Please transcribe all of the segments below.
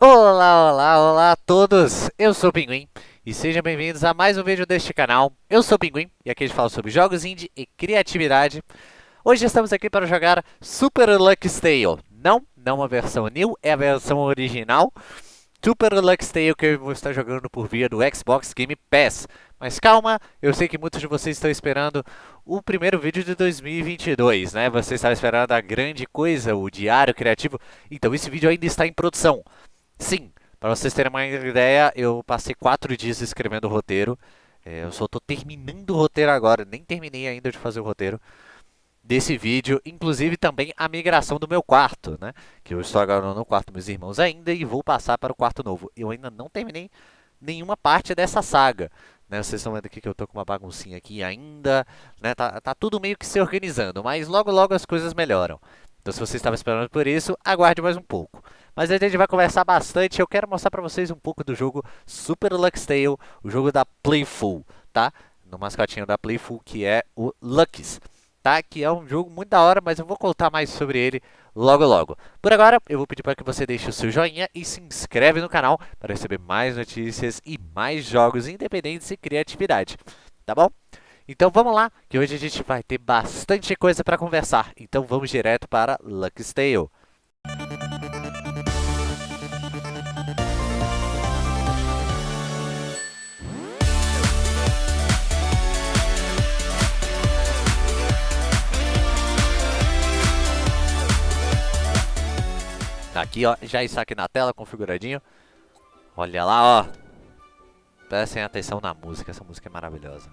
Olá, olá, olá a todos! Eu sou o Pinguim e sejam bem-vindos a mais um vídeo deste canal. Eu sou o Pinguim e aqui a gente fala sobre jogos indie e criatividade. Hoje estamos aqui para jogar Super Lucky Tale. Não, não a versão new, é a versão original. Super Lucky Tale que eu vou estar jogando por via do Xbox Game Pass. Mas calma, eu sei que muitos de vocês estão esperando o primeiro vídeo de 2022, né? Você está esperando a grande coisa, o diário criativo. Então esse vídeo ainda está em produção. Sim, para vocês terem uma ideia, eu passei quatro dias escrevendo o roteiro. É, eu só estou terminando o roteiro agora, nem terminei ainda de fazer o roteiro desse vídeo, inclusive também a migração do meu quarto, né? Que eu estou agora no quarto dos meus irmãos ainda e vou passar para o quarto novo. Eu ainda não terminei nenhuma parte dessa saga. Né, vocês estão vendo aqui que eu estou com uma baguncinha aqui ainda, né, tá, tá tudo meio que se organizando, mas logo logo as coisas melhoram. Então se você estava esperando por isso, aguarde mais um pouco. Mas a gente vai conversar bastante, eu quero mostrar para vocês um pouco do jogo Super Lux Tale, o jogo da Playful, tá? No mascotinho da Playful, que é o Lucks, tá? Que é um jogo muito da hora, mas eu vou contar mais sobre ele logo logo. Por agora, eu vou pedir para que você deixe o seu joinha e se inscreve no canal para receber mais notícias e mais jogos independentes e criatividade, tá bom? Então vamos lá, que hoje a gente vai ter bastante coisa para conversar. Então vamos direto para Lucky Tale. Aqui, ó, já está aqui na tela, configuradinho. Olha lá, ó. Prestem atenção na música, essa música é maravilhosa.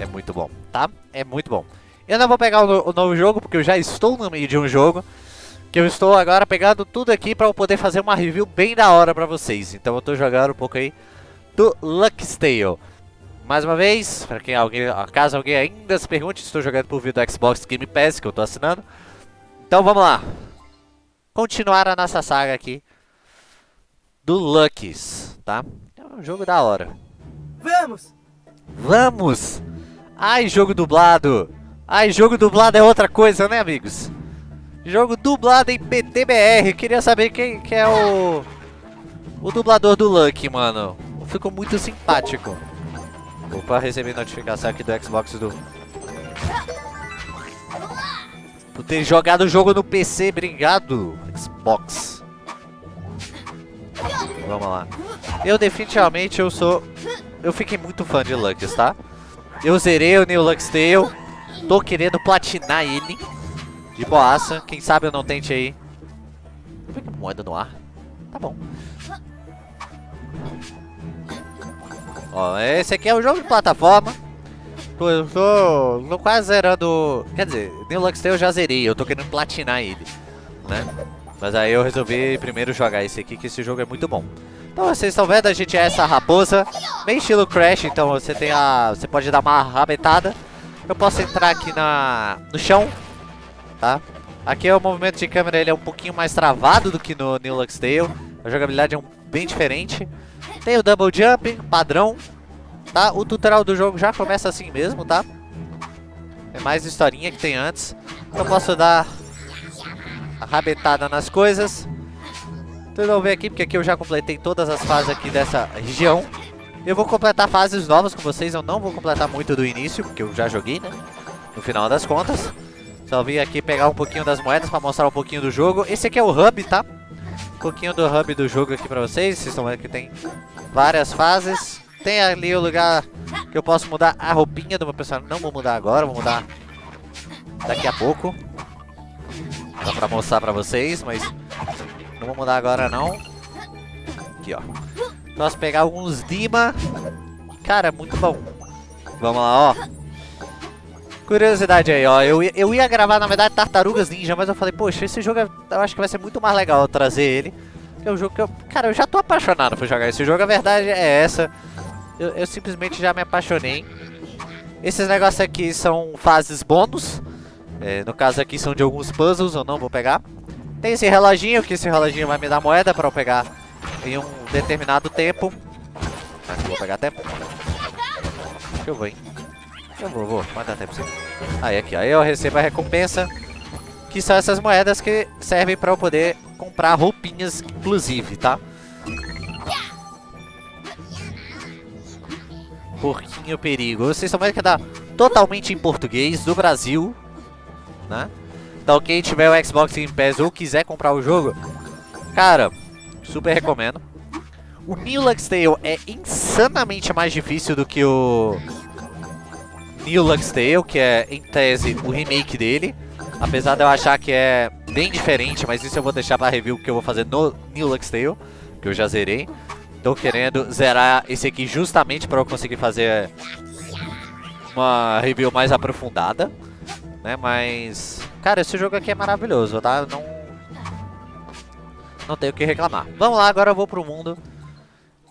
É muito bom, tá? É muito bom. Eu não vou pegar o, o novo jogo, porque eu já estou no meio de um jogo. Que eu estou agora pegando tudo aqui para poder fazer uma review bem da hora para vocês. Então eu estou jogando um pouco aí do Lucky Tale. Mais uma vez, para quem alguém, caso alguém ainda se pergunte, estou jogando por via do Xbox Game Pass, que eu estou assinando. Então vamos lá. Continuar a nossa saga aqui do Luckies, tá? É um jogo da hora. Vamos! Vamos! Ai, jogo dublado! Ai, jogo dublado é outra coisa, né, amigos? Jogo dublado em PTBR. Queria saber quem que é o... O dublador do Lucky, mano. Ficou muito simpático. Opa, recebi notificação aqui do Xbox do... Por ter jogado o jogo no PC. Obrigado, Xbox. Vamos lá. Eu definitivamente eu sou... Eu fiquei muito fã de Lucks, tá? Eu zerei o New Lux Tale. Tô querendo platinar ele. De boaça. Quem sabe eu não tente aí. Vi que moeda no ar. Tá bom. Ó, esse aqui é um jogo de plataforma. Eu tô, tô quase zerando... Quer dizer, New Lux Tale eu já zerei. Eu tô querendo platinar ele. Né? Mas aí eu resolvi primeiro jogar esse aqui, que esse jogo é muito bom. Então vocês estão vendo, a gente é essa raposa. Bem estilo Crash, então você tem a... Você pode dar uma rabetada. Eu posso entrar aqui na, no chão tá? Aqui o movimento de câmera ele é um pouquinho mais travado do que no New Lux Tale. A jogabilidade é um, bem diferente. Tem o Double Jump, padrão, tá? O tutorial do jogo já começa assim mesmo, tá? É mais historinha que tem antes. Eu posso dar a rabetada nas coisas. Então vamos ver aqui, porque aqui eu já completei todas as fases aqui dessa região. Eu vou completar fases novas com vocês, eu não vou completar muito do início, porque eu já joguei, né? No final das contas. Só vim aqui pegar um pouquinho das moedas para mostrar um pouquinho do jogo. Esse aqui é o hub, tá? Um pouquinho do hub do jogo aqui para vocês. Vocês estão vendo que tem várias fases. Tem ali o lugar que eu posso mudar a roupinha do meu personagem. Não vou mudar agora, vou mudar daqui a pouco. Dá pra mostrar pra vocês, mas não vou mudar agora não. Aqui, ó. Posso pegar alguns Dima. Cara, muito bom. Vamos lá, ó. Curiosidade aí, ó. Eu, eu ia gravar, na verdade, Tartarugas Ninja, mas eu falei, poxa, esse jogo é, eu acho que vai ser muito mais legal trazer ele. é um jogo que eu... Cara, eu já tô apaixonado por jogar esse jogo, a verdade é essa. Eu, eu simplesmente já me apaixonei. Esses negócios aqui são fases bônus. É, no caso aqui são de alguns puzzles, eu não vou pegar. Tem esse reloginho, que esse reloginho vai me dar moeda pra eu pegar em um determinado tempo. Vou pegar tempo. Que eu vou, hein? Eu vou, vou. Pode dar tempo sim. Aí, aqui, aí eu recebo a recompensa. Que são essas moedas que servem pra eu poder comprar roupinhas, inclusive, tá? Porquinho Perigo. Vocês estão vendo que dá totalmente em português, do Brasil, né? Então quem tiver o Xbox Game Pass ou quiser comprar o jogo, cara, super recomendo. O New Lux Tale é insanamente mais difícil do que o New Lux Tale, que é, em tese, o remake dele. Apesar de eu achar que é bem diferente, mas isso eu vou deixar para review que eu vou fazer no New Lux Tale, que eu já zerei. Tô querendo zerar esse aqui justamente para eu conseguir fazer uma review mais aprofundada, né? Mas, cara, esse jogo aqui é maravilhoso, tá? Não, não tenho o que reclamar. Vamos lá, agora eu vou pro mundo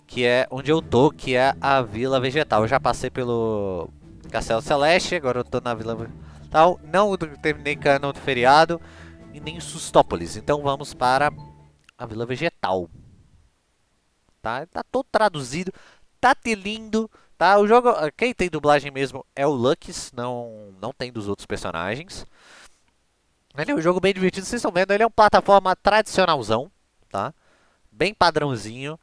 que é onde eu tô, que é a Vila Vegetal. Eu já passei pelo Castelo Celeste, agora eu tô na Vila Vegetal. Não terminei Cano do feriado e nem Sustópolis. Então vamos para a Vila Vegetal. Tá, tá todo traduzido, tá lindo, tá? O jogo, quem tem dublagem mesmo é o Lux, não, não tem dos outros personagens. Ele é um jogo bem divertido, vocês estão vendo, ele é uma plataforma tradicionalzão, tá? Bem padrãozinho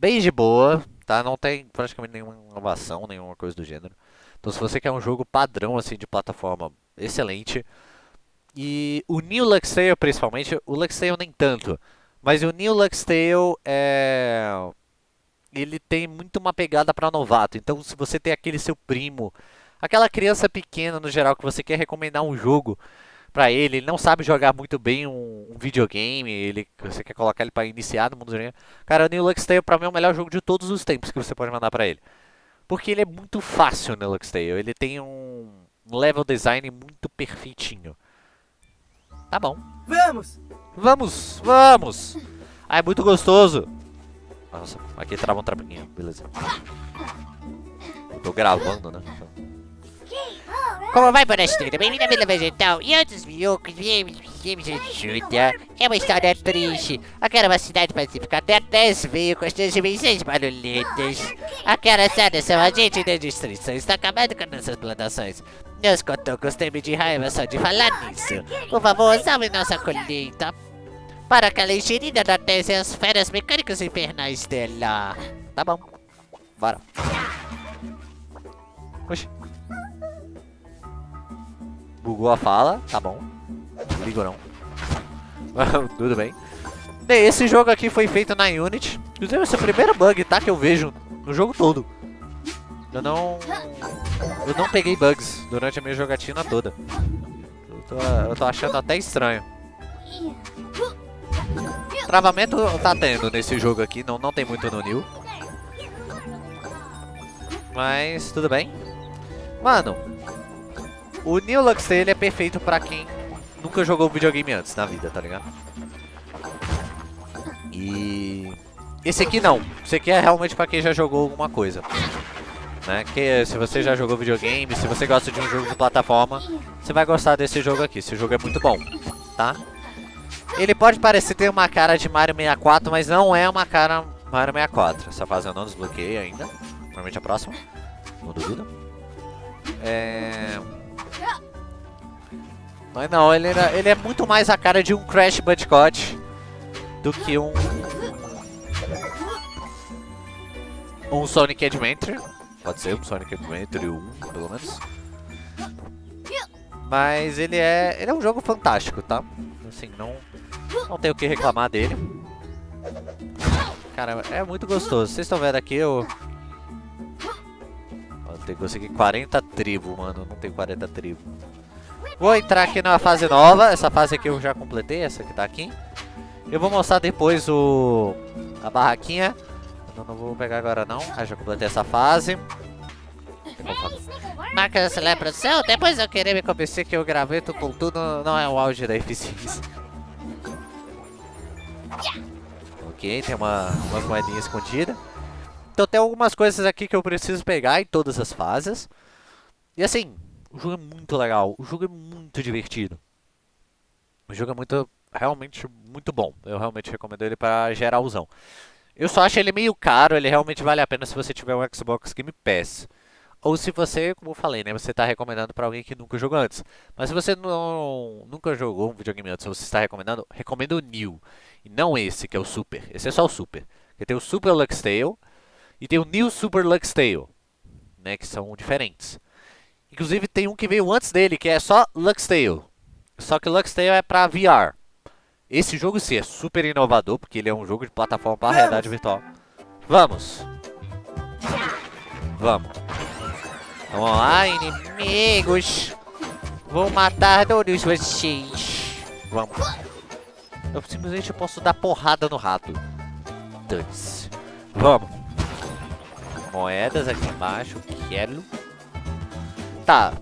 bem de boa, tá? Não tem praticamente nenhuma inovação, nenhuma coisa do gênero. Então se você quer um jogo padrão assim de plataforma excelente, e o New Lux Tale principalmente, o Lux Tale nem tanto, mas o New Lux Tale é ele tem muito uma pegada para novato. Então se você tem aquele seu primo, aquela criança pequena no geral que você quer recomendar um jogo, para ele, ele não sabe jogar muito bem um, um videogame, ele, você quer colocar ele para iniciar no mundo do videogame. Cara, o New Lux Tale pra mim é o melhor jogo de todos os tempos que você pode mandar para ele. Porque ele é muito fácil, o New Lux Tale, ele tem um level design muito perfeitinho. Tá bom. Vamos! Vamos, vamos! Ah, é muito gostoso. Nossa, aqui trava um trapinho, beleza. Eu tô gravando, né? Como vai história? Bem-vindo à Vila Vegetal e outros miocos, viemos de ajuda. É uma história triste. Aquela é uma cidade pacífica até 10 veio com as suas dimensões barulhentas. Aquela sada são agentes de destruição. Está acabando com nossas plantações. Meus cotocos têm de raiva só de falar nisso. Por favor, salve nossa colheita. Para aquela enxerida da terra e as feras mecânicas infernais dela. Tá bom. Bora. Oxi. Bugou a fala, tá bom. Ligo não. Tudo bem. Bem, esse jogo aqui foi feito na Unity. Inclusive, esse é o primeiro bug, tá? Que eu vejo no jogo todo. Eu não... Eu não peguei bugs durante a minha jogatina toda. Eu tô, eu tô achando até estranho. Travamento tá tendo nesse jogo aqui, não, não tem muito no New. Mas, tudo bem. Mano, o New Lux ele é perfeito pra quem nunca jogou videogame antes na vida, tá ligado? E... Esse aqui não. Esse aqui é realmente pra quem já jogou alguma coisa. Né? Que se você já jogou videogame, se você gosta de um jogo de plataforma, você vai gostar desse jogo aqui. Esse jogo é muito bom, tá? Ele pode parecer ter uma cara de Mario 64, mas não é uma cara Mario 64. Essa fase eu não desbloqueei ainda. Provavelmente a próxima. Não duvido. É... Mas não, ele, era, ele é muito mais a cara de um Crash Bandicoot do que um... Um Sonic Adventure. Pode ser um Sonic Adventure 1, pelo menos. Mas ele é, ele é um jogo fantástico, tá? Assim, não, não tenho o que reclamar dele. Cara, é muito gostoso. Vocês estão vendo aqui, eu... eu tenho que conseguir 40 tribos, mano. Não tem 40 tribos. Vou entrar aqui numa fase nova. Essa fase aqui eu já completei, essa que tá aqui. Eu vou mostrar depois o a barraquinha. Eu não vou pegar agora não. Ah, já completei essa fase. Marca essa produção, depois eu querer me convencer que o graveto com tudo não é o auge da eficiência. Ok, tem uma, umas moedinhas escondidas. Então tem algumas coisas aqui que eu preciso pegar em todas as fases. E assim, o jogo é muito legal, o jogo é muito divertido. O jogo é muito, realmente muito bom. Eu realmente recomendo ele para geralzão. Eu só acho ele meio caro, ele realmente vale a pena se você tiver um Xbox Game Pass. Ou se você, como eu falei, né, você está recomendando para alguém que nunca jogou antes. Mas se você não, nunca jogou um videogame antes, você está recomendando, recomendo o New. E não esse, que é o Super. Esse é só o Super. Porque tem o Super Lux Tale e tem o New Super Lux Tale, né, que são diferentes. Inclusive tem um que veio antes dele, que é só Lux Tale. Só que Lux Tale é para VR. Esse jogo sim é super inovador, porque ele é um jogo de plataforma para realidade virtual. Vamos! Vamos! Vamos lá, inimigos! Vou matar todos vocês! Vamos! Eu simplesmente posso dar porrada no rato. Dane-se. Vamos! Moedas aqui embaixo, quero. Tá.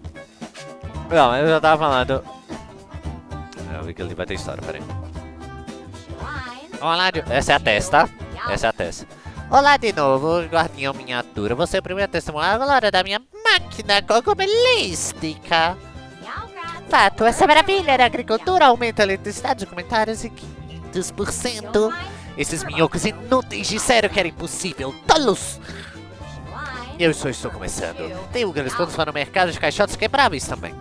Não, eu já tava falando. Eu vi que ali vai ter história, peraí. Olá, de... essa é a testa? Essa é a testa. Olá de novo, guardinha miniatura. Você é o primeiro a testemunhar a glória da minha máquina cogomelística. Fato, essa maravilha da agricultura aumenta a eletricidade de comentários em 500%. Esses minhocos inúteis disseram que era impossível. Tolos! Eu só estou começando. Tenho grandes planos para o mercado de caixotes quebráveis também.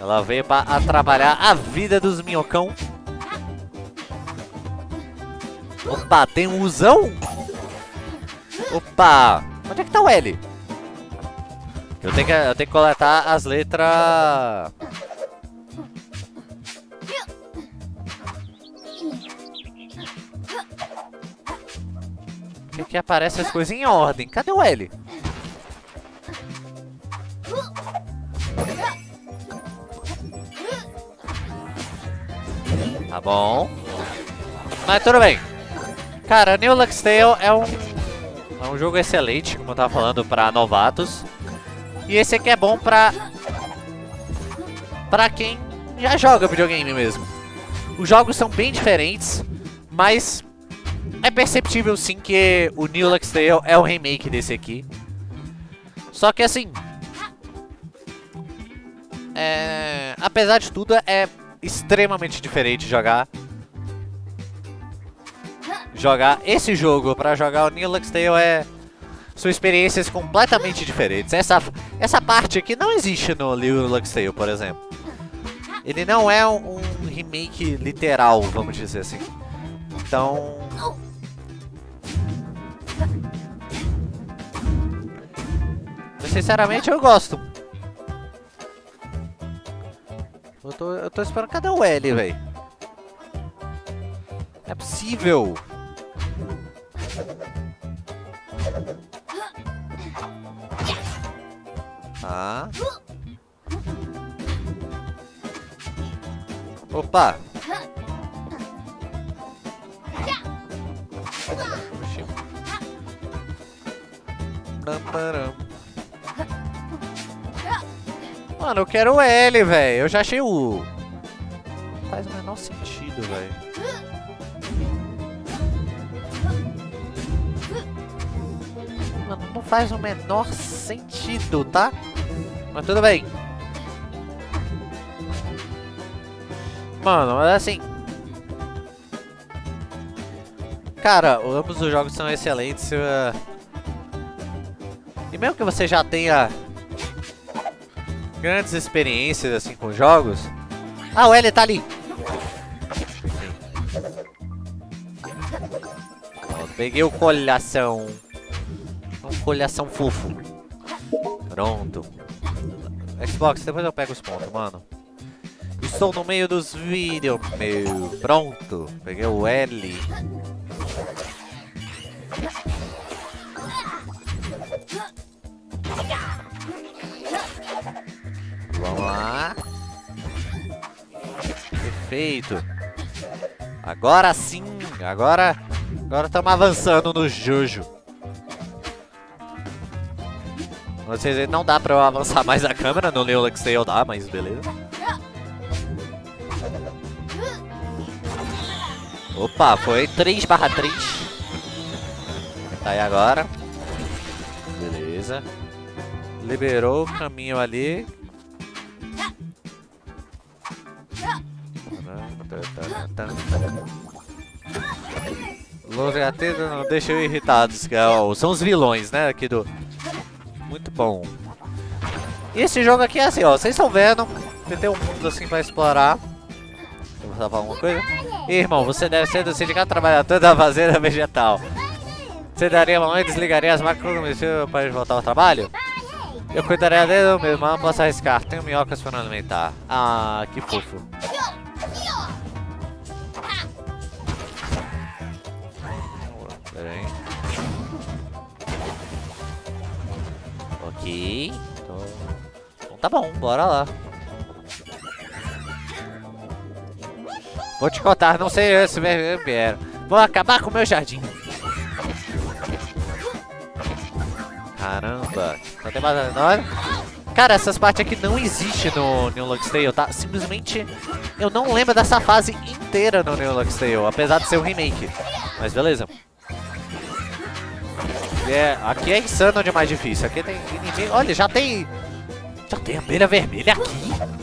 Ela veio para trabalhar a vida dos minhocão. Opa, tem um usão? Opa! Onde é que tá o L? Eu tenho que, eu tenho que coletar as letras... Que, que aparece as coisas em ordem. Cadê o L? Tá bom. Mas tudo bem. Cara, New Lux Tale é um, é um jogo excelente, como eu tava falando, pra novatos. E esse aqui é bom pra... Pra quem já joga videogame mesmo. Os jogos são bem diferentes, mas é perceptível sim que o New Lux Tale é o remake desse aqui. Só que assim... É... Apesar de tudo, é extremamente diferente jogar jogar esse jogo para jogar o New Lux Tale é são experiências completamente diferentes. Essa essa parte aqui não existe no New Lux Tale, por exemplo. Ele não é um, um remake literal, vamos dizer assim. Então, sinceramente eu gosto. Eu tô, eu tô esperando. Cadê o L, velho? É possível. Ah. Opa. Mano, eu quero o L, velho. Eu já achei o. Não faz o menor sentido, velho. Mano, não faz o menor sentido, tá? Mas tudo bem. Mano, mas assim... Cara, ambos os jogos são excelentes. E mesmo que você já tenha grandes experiências assim com jogos. Ah, o L tá ali. Peguei o colhação. Um colhação fofo. Pronto. Xbox, depois eu pego os pontos, mano. Estou no meio dos vídeos, meu. Pronto. Peguei o L. Perfeito. Agora sim. Agora agora estamos avançando no Jojo. Vocês não dá pra eu avançar mais a câmera, no Neolux Tail dá, mas beleza. Opa, foi 3 barra 3. Tá aí agora. Beleza. Liberou o caminho ali. Gatinhos não deixam irritados, que é, são os vilões, né, aqui do... Muito bom. E esse jogo aqui é assim, ó, vocês estão vendo, tem um mundo assim pra explorar. Vou falar alguma coisa? Ih, irmão, você deve ser do Sindicato Trabalhador da Fazenda Vegetal. Você daria uma mão e desligaria as máquinas para voltar ao trabalho? Eu cuidaria dele mas não posso arriscar. Tenho minhocas para alimentar. Ah, que fofo. Pera aí. Ok. Então, então tá bom, bora lá. Vou te contar, não sei se vieram. Vou acabar com o meu jardim. Caramba. Tem mais... Olha. Cara, essas partes aqui não existem no New Lux Tale, tá? Simplesmente eu não lembro dessa fase inteira no New Lux Tale, apesar de ser um remake. Mas beleza. É, aqui é insano demais difícil. Aqui tem inimigo. Olha, já tem. Já tem abelha vermelha aqui.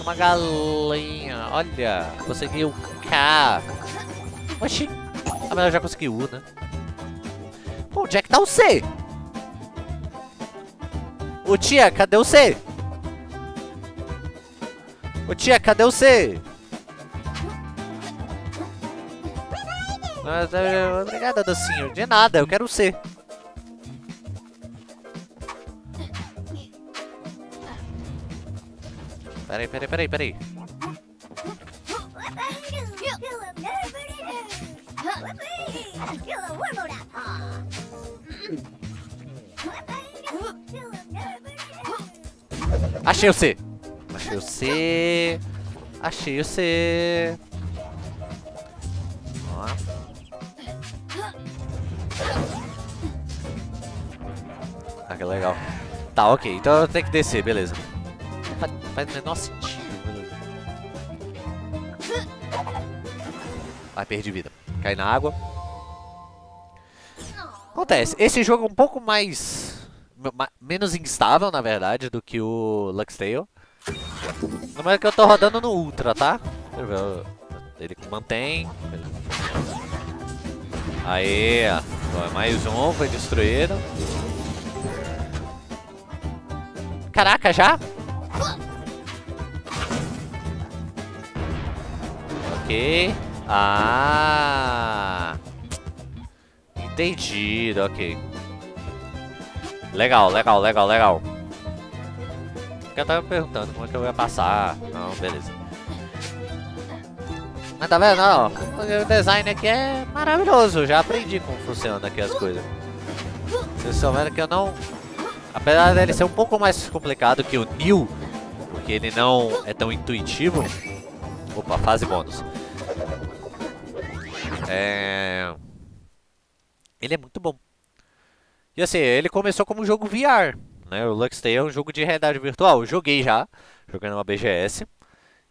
Uma galinha. Olha, conseguiu K. Oxi. Ah, mas eu já consegui U, né? Pô, onde é que tá o C? Ô tia, cadê o C? Ô tia, cadê o C? Obrigada, docinho. De nada, eu quero C. Peraí, peraí, peraí, peraí. Achei o C. Achei o C. Achei o C. Que legal. Tá, ok. Então eu tenho que descer, beleza. Faz, o menor sentido, beleza. Ai, perdi vida. Cai na água. Acontece, esse jogo é um pouco mais... Menos instável, na verdade, do que o Lux Tale. No é que eu tô rodando no Ultra, tá? Ele mantém. Aê, ó, mais um foi destruído. Caraca, já? Ok. Ah. Entendido, ok. Legal, legal, legal, legal. Eu tava perguntando como é que eu ia passar. Não, beleza. Mas tá vendo? Ó, o design aqui é maravilhoso. Já aprendi como funciona aqui as coisas. Vocês estão vendo que eu não... Apesar dele ser um pouco mais complicado que o New, porque ele não é tão intuitivo. Opa, fase bônus. É... Ele é muito bom. E assim, ele começou como um jogo VR, né? O Lux Tale é um jogo de realidade virtual. Eu joguei já, joguei numa BGS.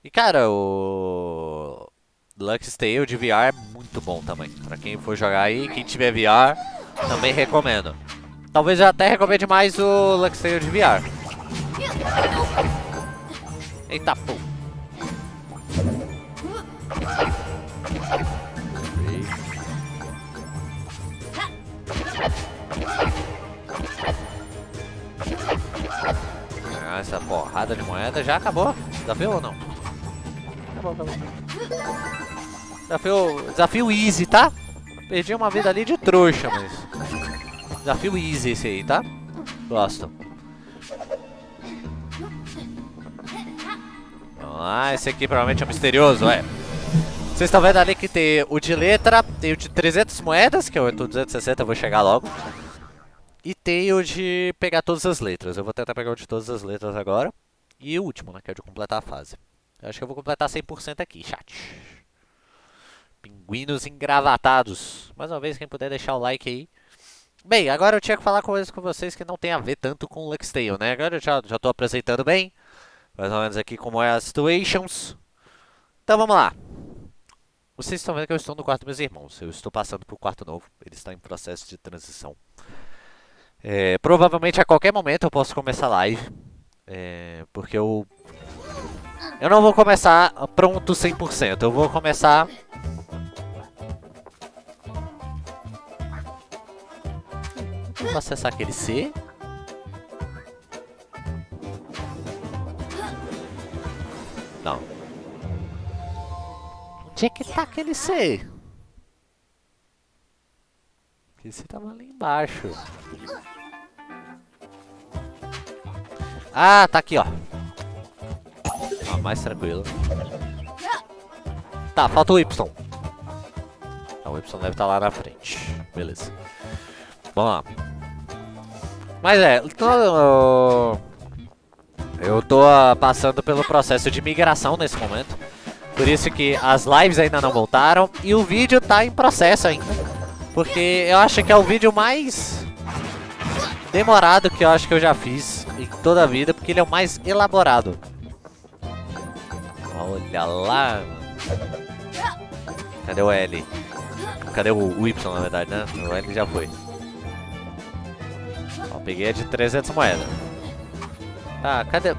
E cara, o Lux Tale de VR é muito bom também. Pra quem for jogar aí, quem tiver VR, também recomendo. Talvez eu até recomende mais o Lux Tale de VR. Eita, pô. Ah, essa porrada de moeda já acabou? Desafio ou não? Acabou, acabou. Desafio, desafio easy, tá? Perdi uma vida ali de trouxa, mas... Desafio easy esse aí, tá? Gosto. Ah, esse aqui provavelmente é misterioso, é. Vocês estão vendo ali que tem o de letra, tem o de 300 moedas, que eu tô 260, eu vou chegar logo. E tem o de pegar todas as letras. Eu vou tentar pegar o de todas as letras agora. E o último, né, que é o de completar a fase. Eu acho que eu vou completar 100% aqui, chat. Pinguinos engravatados. Mais uma vez, quem puder deixar o like aí. Bem, agora eu tinha que falar coisas com vocês que não tem a ver tanto com o Luxtale, né? Agora eu já, já tô apresentando bem. Mais ou menos aqui como é as situations. Então vamos lá. Vocês estão vendo que eu estou no quarto dos meus irmãos. Eu estou passando para o quarto novo. Ele está em processo de transição. É, provavelmente a qualquer momento eu posso começar live. É, porque eu... Eu não vou começar pronto 100%, eu vou começar... Vou acessar aquele C. Não. Onde é que tá aquele C? Esse tava ali embaixo. Ah, tá aqui, ó. Ah, mais tranquilo. Tá, falta o Y. Ah, o Y deve estar tá lá na frente. Beleza. Vamos lá. Mas é, tô, eu tô uh, passando pelo processo de migração nesse momento. Por isso que as lives ainda não voltaram e o vídeo tá em processo ainda. Porque eu acho que é o vídeo mais demorado que eu acho que eu já fiz em toda a vida, porque ele é o mais elaborado. Olha lá. Cadê o L? Cadê o Y, na verdade, né? O L já foi. Peguei a de 300 moedas. Tá, cadê...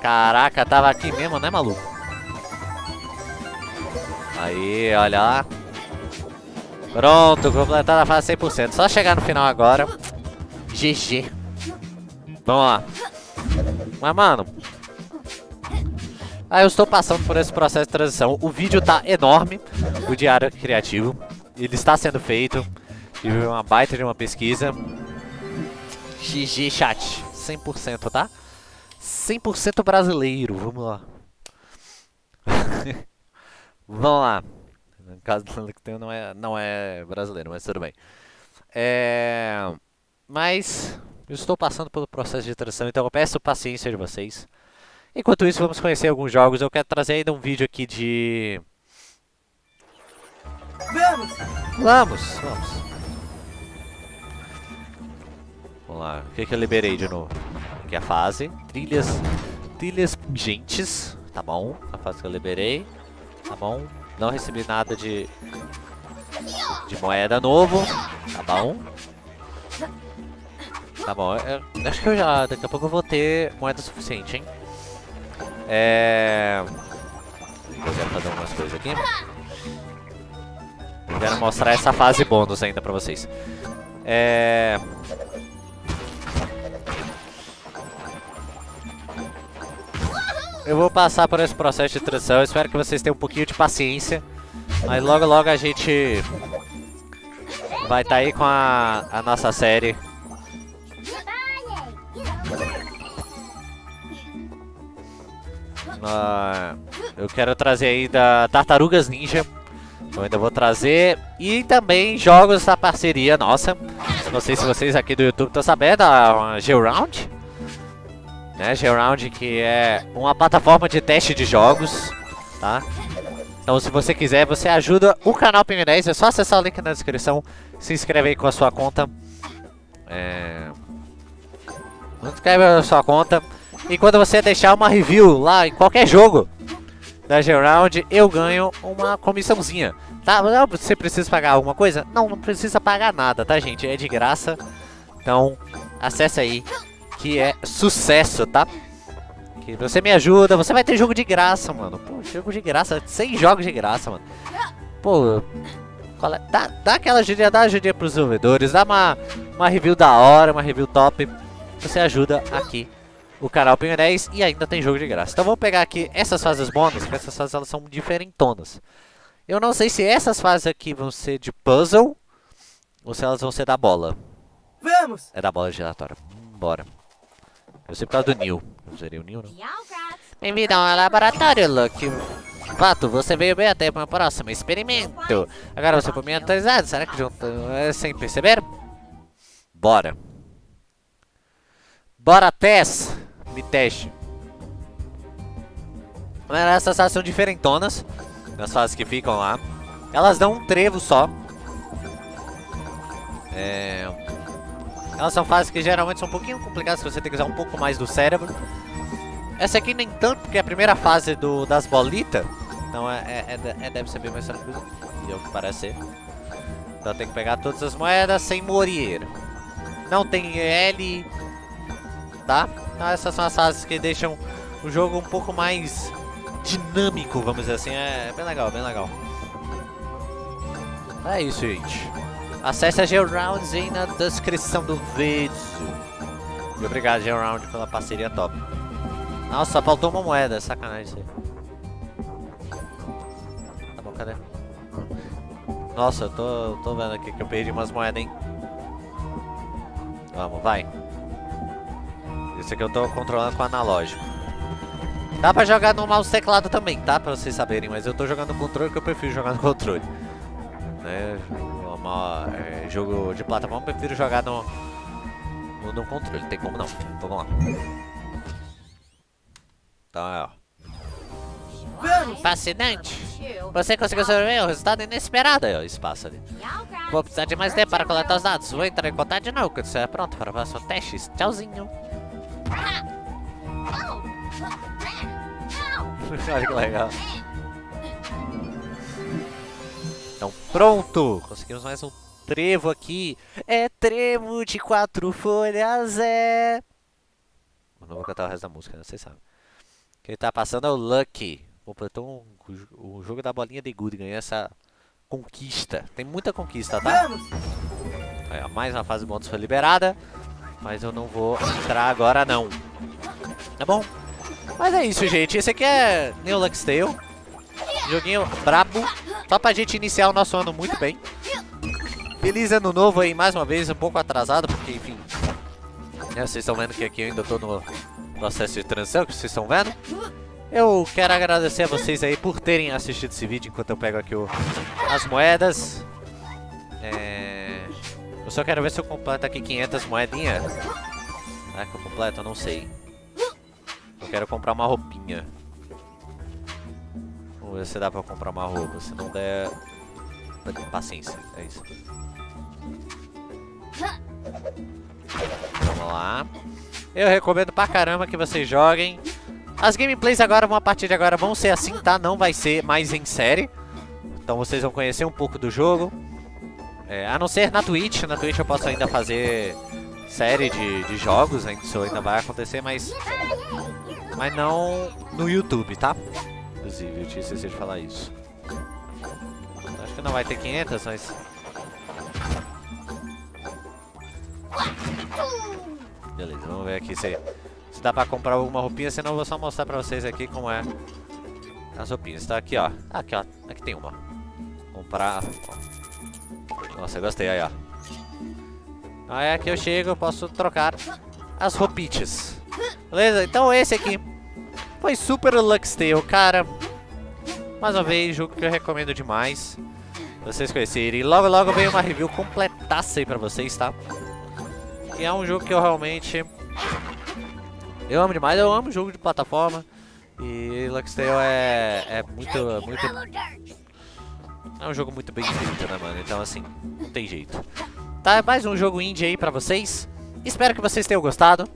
Caraca, tava aqui mesmo, né, maluco? Aí, olha lá. Pronto, completada a fase 100%. Só chegar no final agora. GG. Vamos lá. Mas, mano... Ah, eu estou passando por esse processo de transição. O vídeo tá enorme, o Diário Criativo. Ele está sendo feito. Tive uma baita de uma pesquisa. GG, chat. 100%, tá? 100% brasileiro, vamos lá. vamos lá. No caso do Lecteu não é, não é brasileiro, mas tudo bem. É... Mas eu estou passando pelo processo de transição, então eu peço paciência de vocês. Enquanto isso, vamos conhecer alguns jogos. Eu quero trazer ainda um vídeo aqui de... Vamos! Vamos, vamos. Vamos lá, o que, que eu liberei de novo? Aqui é a fase. Trilhas. Trilhas pungentes. Tá bom. A fase que eu liberei. Tá bom. Não recebi nada de. De moeda novo. Tá bom. Tá bom. Eu, acho que eu já. Daqui a pouco eu vou ter moeda suficiente, hein? É. Eu fazer algumas coisas aqui. Eu quero mostrar essa fase bônus ainda pra vocês. É. Eu vou passar por esse processo de transição, espero que vocês tenham um pouquinho de paciência. Mas logo logo a gente vai estar tá aí com a, a nossa série. Eu quero trazer ainda Tartarugas Ninja. Eu ainda vou trazer. E também jogos da parceria nossa. Não sei se vocês aqui do YouTube estão sabendo, a G-Round né? Geround que é uma plataforma de teste de jogos, tá? Então se você quiser, você ajuda o canal Ping 10, é só acessar o link na descrição, se inscreve aí com a sua conta. É... Inscreve a sua conta. E quando você deixar uma review lá em qualquer jogo da Geround, eu ganho uma comissãozinha. Tá? Você precisa pagar alguma coisa? Não, não precisa pagar nada, tá gente? É de graça. Então, acesse aí que é sucesso, tá? Que você me ajuda, você vai ter jogo de graça, mano. Pô, jogo de graça, 100 jogos de graça, mano. Pô, é? dá, dá aquela ajuda, dá ajuda pros desenvolvedores, dá uma, uma review da hora, uma review top. Você ajuda aqui o canal Pinho 10 e ainda tem jogo de graça. Então vamos pegar aqui essas fases bônus, que essas fases elas são diferentonas. Eu não sei se essas fases aqui vão ser de puzzle ou se elas vão ser da bola. Vamos! É da bola giratória. Bora. Eu sei por causa do Neil. Eu seria o Neil, não? Bem-vindo ao laboratório, Luke. Fato, você veio bem até para o próximo experimento. Agora você foi me atualizado. Será que junto é sem perceber? Bora. Bora, Tess. Me teste. Essas fases são diferentonas. Nas fases que ficam lá. Elas dão um trevo só. É... Elas são fases que geralmente são um pouquinho complicadas, se você tem que usar um pouco mais do cérebro. Essa aqui nem tanto, porque é a primeira fase do, das bolitas. Então é, é, é, é deve ser bem mais tranquilo. E é o que parece. Então tem que pegar todas as moedas sem morrer. Não tem L, tá? Então essas são as fases que deixam o jogo um pouco mais dinâmico, vamos dizer assim. É bem legal, bem legal. É isso, gente. Acesse a Georounds aí na descrição do vídeo. E obrigado, Georound, pela parceria top. Nossa, faltou uma moeda. Sacanagem isso aí. Tá bom, cadê? Nossa, eu tô, tô vendo aqui que eu perdi umas moedas, hein? Vamos, vai. Esse aqui eu tô controlando com analógico. Dá pra jogar no mouse teclado também, tá? Pra vocês saberem, mas eu tô jogando no controle que eu prefiro jogar no controle. Né? Uma, é, jogo de plataforma eu prefiro jogar no, no, no controle, tem como não. Vamos lá. Então é, ó. Fascinante. Você conseguiu sobreviver o resultado inesperado. Aí, ó, espaço ali. Vou precisar de mais tempo para coletar os dados. Vou entrar em contato de novo quando estiver pronto para o próximo teste. Tchauzinho. Olha que legal. Então pronto! Conseguimos mais um trevo aqui. É trevo de quatro folhas, é... Eu não vou cantar o resto da música, né? Vocês sabem. Quem tá passando é o Lucky. Completou um, o jogo da bolinha de gude. Ganhou essa conquista. Tem muita conquista, tá? Aí, ó, mais uma fase bônus foi liberada. Mas eu não vou entrar agora, não. Tá bom? Mas é isso, gente. Esse aqui é New Lux Tale. Joguinho brabo. Só pra gente iniciar o nosso ano muito bem. Feliz ano novo aí, mais uma vez, um pouco atrasado, porque, enfim... Né, vocês estão vendo que aqui eu ainda tô no processo de transição, que vocês estão vendo. Eu quero agradecer a vocês aí por terem assistido esse vídeo enquanto eu pego aqui o, as moedas. Só quero ver se eu completo aqui 500 moedinhas. Será que eu completo? Eu não sei. Eu quero comprar uma roupinha. Vamos ver se dá pra comprar uma roupa. Se não der... Paciência, é isso. Vamos lá. Eu recomendo pra caramba que vocês joguem. As gameplays agora, a partir de agora, vão ser assim, tá? Não vai ser mais em série. Então vocês vão conhecer um pouco do jogo. É, a não ser na Twitch. Na Twitch eu posso ainda fazer série de, de jogos. Isso ainda vai acontecer, mas... Mas não no YouTube, tá? Inclusive, eu tinha esquecido de falar isso. Acho que não vai ter 500, mas... Beleza, vamos ver aqui se, se dá pra comprar alguma roupinha, senão eu vou só mostrar pra vocês aqui como é as roupinhas. Tá aqui, ó. Aqui, ó. Aqui tem uma. Comprar... Nossa, eu gostei, aí, ó. Aí aqui eu chego, eu posso trocar as roupitas. Beleza? Então esse aqui foi Super Lux Tale, cara. Mais uma vez, jogo que eu recomendo demais. Vocês conhecerem. Logo, logo vem uma review completaça aí pra vocês, tá? E é um jogo que eu realmente... Eu amo demais, eu amo jogo de plataforma. E Lux Tale é, é muito, muito... É um jogo muito bem feito, né, mano? Então, assim, não tem jeito. Tá, mais um jogo indie aí pra vocês. Espero que vocês tenham gostado.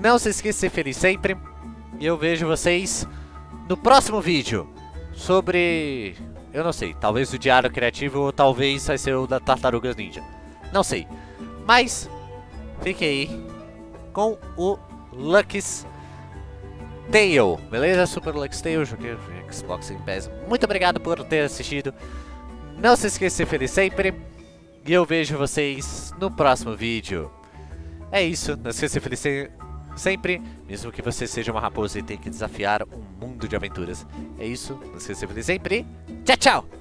Não se esqueça de ser feliz sempre. E eu vejo vocês no próximo vídeo. Sobre... Eu não sei, talvez o Diário Criativo ou talvez vai ser o da Tartarugas Ninja. Não sei. Mas fique aí com o Lucky's Tale, beleza? Super Lucky's Tale, joguei Xbox em Pass. Muito obrigado por ter assistido. Não se esqueça de ser feliz sempre. E eu vejo vocês no próximo vídeo. É isso, não se esqueça de ser feliz sempre, mesmo que você seja uma raposa e tenha que desafiar um mundo de aventuras. É isso, não se esqueça de ser feliz sempre. Tchau, tchau!